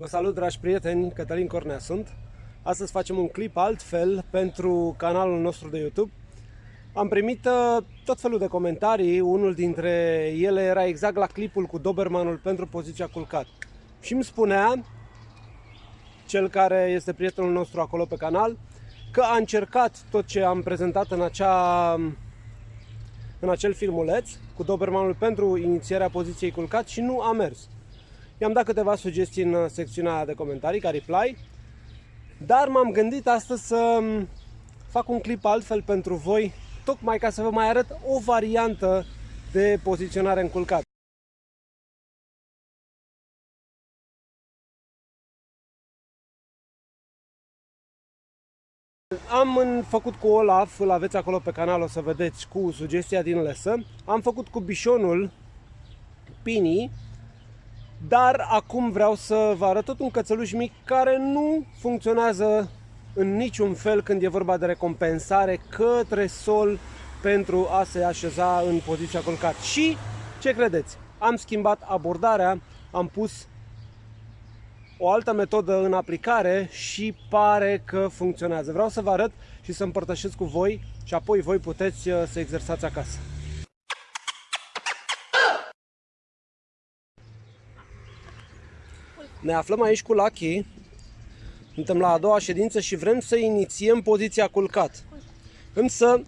Vă salut, dragi prieteni, Cătălin Cornea sunt. Astăzi facem un clip altfel pentru canalul nostru de YouTube. Am primit uh, tot felul de comentarii, unul dintre ele era exact la clipul cu Dobermanul pentru poziția culcat. Și îmi spunea, cel care este prietenul nostru acolo pe canal, că a încercat tot ce am prezentat în, acea, în acel filmuleț cu Dobermanul pentru inițierea poziției culcat și nu a mers. I-am dat câteva sugestii în secțiunea de comentarii, ca reply, dar m-am gândit astăzi să fac un clip altfel pentru voi, tocmai ca să vă mai arăt o variantă de poziționare în culcat. Am făcut cu Olaf, îl aveți acolo pe canal, o să vedeți, cu sugestia din lesă. Am făcut cu bișonul Pini, dar acum vreau să vă arăt tot un cățeluș mic care nu funcționează în niciun fel când e vorba de recompensare către sol pentru a se așeza în poziția culcat. Și ce credeți? Am schimbat abordarea, am pus o altă metodă în aplicare și pare că funcționează. Vreau să vă arăt și să împărtășesc cu voi și apoi voi puteți uh, să exersați acasă. Ne aflăm aici cu Lucky. Suntem la a doua ședință și vrem să inițiem poziția culcat. Însă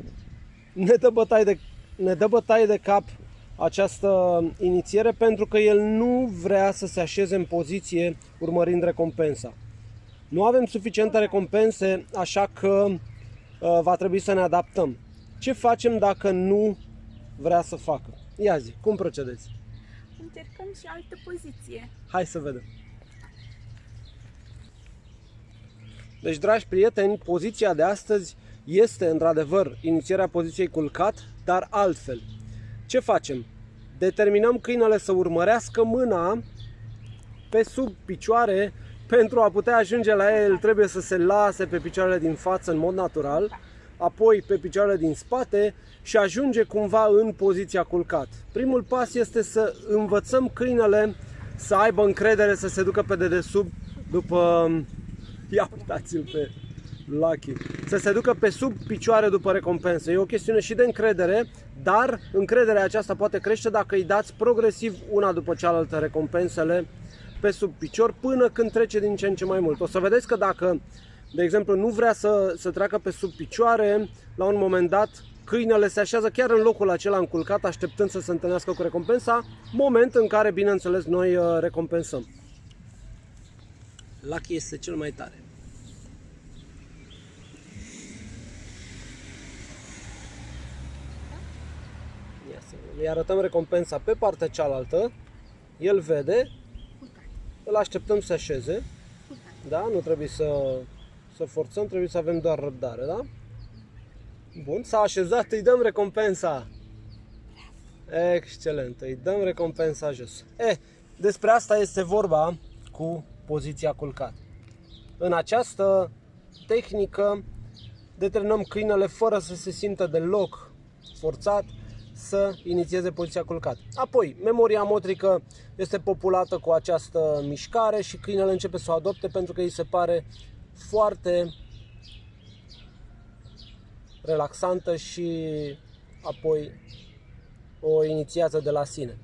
ne dă bătaie de, ne dă bătaie de cap această inițiere pentru că el nu vrea să se așeze în poziție urmărind recompensa. Nu avem suficiente recompense, așa că uh, va trebui să ne adaptăm. Ce facem dacă nu vrea să facă? Ia zi, cum procedeți? Încercăm și altă poziție. Hai să vedem. Deci, dragi prieteni, poziția de astăzi este într-adevăr inițierea poziției culcat, dar altfel. Ce facem? Determinăm câinele să urmărească mâna pe sub picioare pentru a putea ajunge la el trebuie să se lase pe picioarele din față în mod natural, apoi pe picioarele din spate și ajunge cumva în poziția culcat. Primul pas este să învățăm câinele să aibă încredere să se ducă pe dedesubt după Ia uitați-l pe Lucky. Să se ducă pe sub picioare după recompensă. E o chestiune și de încredere, dar încrederea aceasta poate crește dacă îi dați progresiv una după cealaltă recompensele pe sub picior până când trece din ce în ce mai mult. O să vedeți că dacă, de exemplu, nu vrea să, să treacă pe sub picioare, la un moment dat câinele se așează chiar în locul acela înculcat, așteptând să se întâlnească cu recompensa, moment în care, bineînțeles, noi uh, recompensăm. Lucky este cel mai tare. Ia să îi arătăm recompensa pe partea cealaltă. El vede. Îl așteptăm să așeze. Da? Nu trebuie să, să forțăm, trebuie să avem doar răbdare, da? Bun, s-a așezat, îi dăm recompensa. Excelent, îi dăm recompensa jos. Eh, despre asta este vorba cu poziția culcat. În această tehnică determinăm câinele fără să se simtă deloc forțat să inițieze poziția culcat. Apoi, memoria motrică este populată cu această mișcare și câinele începe să o adopte pentru că îi se pare foarte relaxantă și apoi o inițiază de la sine.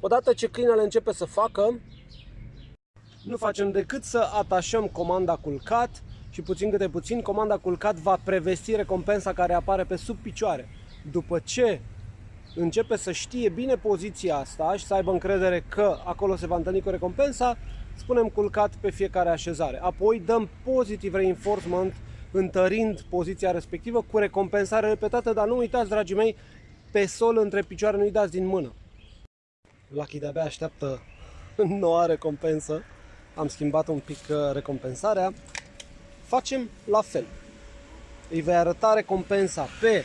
Odată ce câinele începe să facă, nu facem decât să atașăm comanda culcat și puțin câte puțin comanda culcat va prevesti recompensa care apare pe sub picioare. După ce începe să știe bine poziția asta și să aibă încredere că acolo se va întâlni cu recompensa, spunem culcat pe fiecare așezare. Apoi dăm positive reinforcement întărind poziția respectivă cu recompensare repetată, dar nu uitați, dragii mei, pe sol între picioare nu-i dați din mână. Lucky de-abia așteaptă noua recompensă am schimbat un pic uh, recompensarea, facem la fel. Îi vei arăta recompensa pe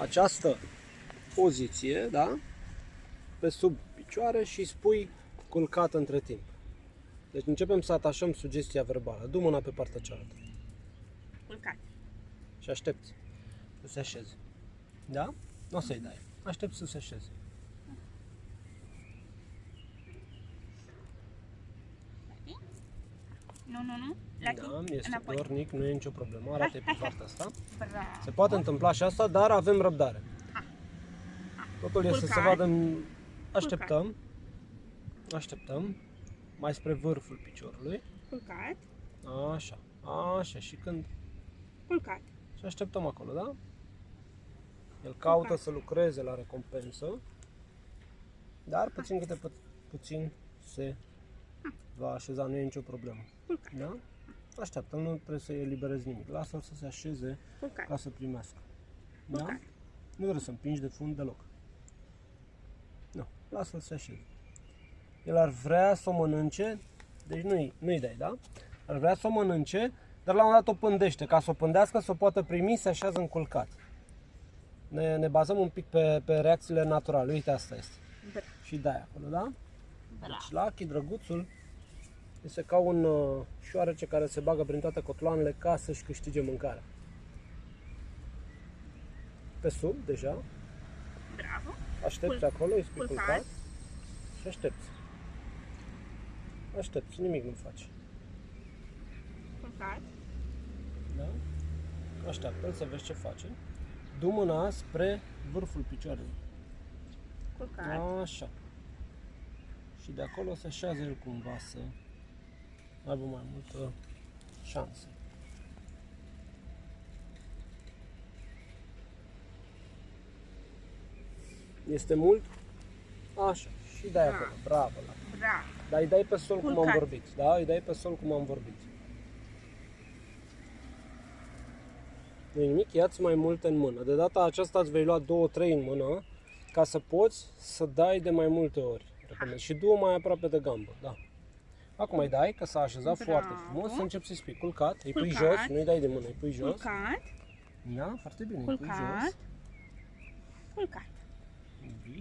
această poziție, da? pe sub picioare și spui culcat între timp. Deci începem să atașăm sugestia verbală. Du mâna pe partea cealaltă. Culcat. Și aștepți să se așeze. Da? Nu o să-i dai. Aștept să se așeze. Nu, nu, nu. Lucky, Da, este înapoi. dornic, nu e nicio problemă. Arată pe partea asta. Bravo. Se poate întâmpla și asta, dar avem răbdare. Totul este să Culcat. vadă... în- Așteptăm. Așteptăm. Mai spre vârful piciorului. Culcat, Așa. Așa. Și când... culcat. Și așteptăm acolo, da? El caută Culcat. să lucreze la recompensă. Dar puțin câte pu- puțin se va așeza, nu e nicio problemă. Culcat. Da? Așteaptă, nu trebuie să eliberezi nimic. Lasă-l să se așeze Culcat. ca să primească. Da? Culcat. Nu trebuie să împingi de fund deloc. Nu, lasă-l să se așeze. El ar vrea să o mănânce, deci nu-i, nu-i dai, da? Ar vrea să o mănânce, dar la un moment dat o pândește. Ca să o pândească, să o poată primi, se așează înculcat. Ne, ne bazăm un pic pe, pe reacțiile naturale. Uite, asta este. Bravo. Și dai acolo, da? Bravo. Deci Lucky, drăguțul, este ca un uh, șoarece care se bagă prin toate cotloanele ca să-și câștige mâncarea. Pe sub, deja, Bravo. Aștepți Cul- acolo, îi spui culcat. culcat și aștepți. Aștepți, nimic nu faci. Culcat. Da? Așteaptă-l să vezi ce face. Du mâna spre vârful picioarelui. Culcat. Așa. Și de acolo se așează el cumva să aibă mai multă șansă. Este mult? Așa. Și dai Da. acolo. Bravo. La. Bravo. Dar îi dai pe sol cum am Culcat. vorbit. Da? Îi dai pe sol cum am vorbit. Nu nimic, ia-ți mai multe în mână. De data aceasta îți vei lua două, trei în mână ca să poți să dai de mai multe ori. Repede. Și două mai aproape de gambă. Da. Acum îi dai, că s-a așezat Bravo. foarte frumos, să începi să-i spui culcat, îi pui Culcat. jos, nu-i dai de mână, îi pui jos. Culcat. Da, foarte bine, îi pui Culcat. jos. Culcat.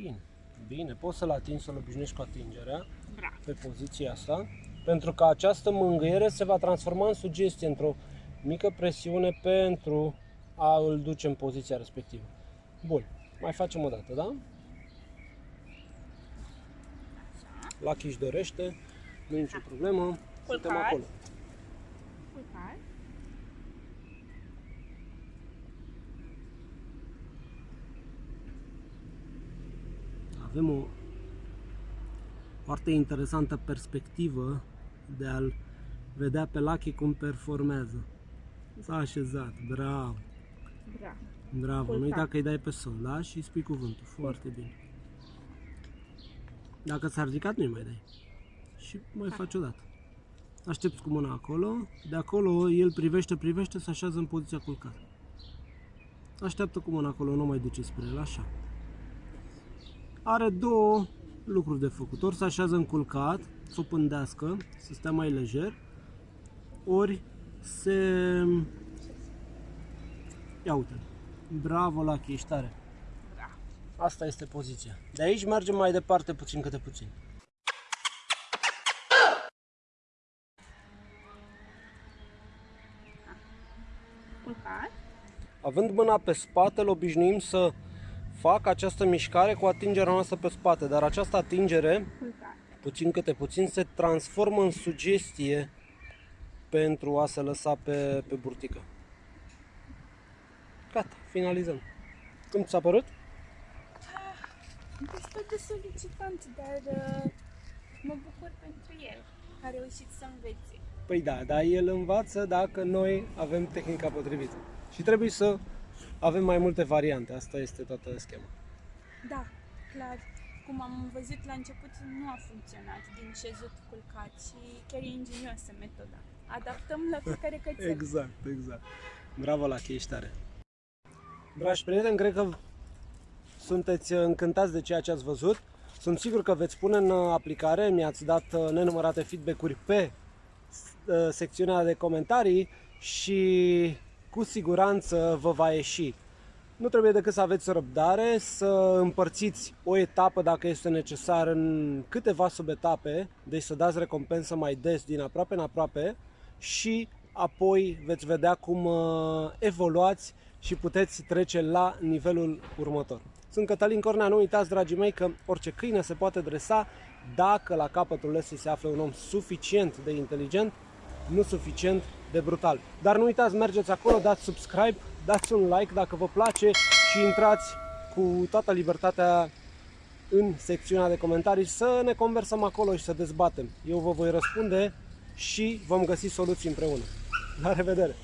Bine, bine, poți să-l atingi, să-l obișnuiești cu atingerea. Bravo. pe poziția asta, pentru că această mângâiere se va transforma în sugestie, într-o mică presiune pentru a îl duce în poziția respectivă. Bun, mai facem o dată, da? Așa. Lucky își dorește, nu e nicio problemă, suntem Culcat. acolo. Culcat. Avem o foarte interesantă perspectivă de a-l vedea pe Lucky cum performează. S-a așezat, bravo! Bravo. Bravo, nu Culcat. uita că îi dai pe sol, da? Și îi spui cuvântul. Foarte bine. Dacă s-a ridicat, nu-i mai dai. Și mai faci o dată. Aștepți cu mâna acolo. De acolo el privește, privește, se așează în poziția culcată. Așteaptă cu mâna acolo, nu mai duce spre el, așa. Are două lucruri de făcut. Ori se așează în culcat, să o pândească, să stea mai lejer, ori se Ia uite Bravo, Lucky, ești tare. Bravo. Asta este poziția. De aici mergem mai departe puțin câte puțin. Culcat. Având mâna pe spate, îl obișnuim să fac această mișcare cu atingerea noastră pe spate, dar această atingere, Culcat. puțin câte puțin, se transformă în sugestie pentru a se lăsa pe, pe burtică. Gata, finalizăm. Cum ți-a părut? Destul de solicitant, dar uh, mă bucur pentru el. că A reușit să învețe. Păi da, dar el învață dacă noi avem tehnica potrivită. Și trebuie să avem mai multe variante. Asta este toată schema. Da, clar. Cum am văzut la început, nu a funcționat din șezut culcat și chiar e ingenioasă metoda. Adaptăm la fiecare cățel. Exact, exact. Bravo la ești tare. Dragi prieteni, cred că sunteți încântați de ceea ce ați văzut. Sunt sigur că veți pune în aplicare, mi-ați dat uh, nenumărate feedback-uri pe uh, secțiunea de comentarii și cu siguranță vă va ieși. Nu trebuie decât să aveți răbdare, să împărțiți o etapă dacă este necesar în câteva subetape, deci să dați recompensă mai des din aproape în aproape și apoi veți vedea cum uh, evoluați și puteți trece la nivelul următor. Sunt Cătălin Cornea, nu uitați, dragii mei, că orice câine se poate dresa dacă la capătul lăsii se află un om suficient de inteligent nu suficient de brutal. Dar nu uitați, mergeți acolo, dați subscribe, dați un like dacă vă place și intrați cu toată libertatea în secțiunea de comentarii să ne conversăm acolo și să dezbatem. Eu vă voi răspunde și vom găsi soluții împreună. La revedere!